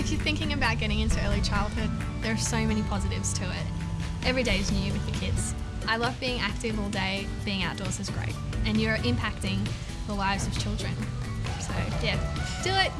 If you're thinking about getting into early childhood, there are so many positives to it. Every day is new with the kids. I love being active all day, being outdoors is great, and you're impacting the lives of children. So, yeah, do it!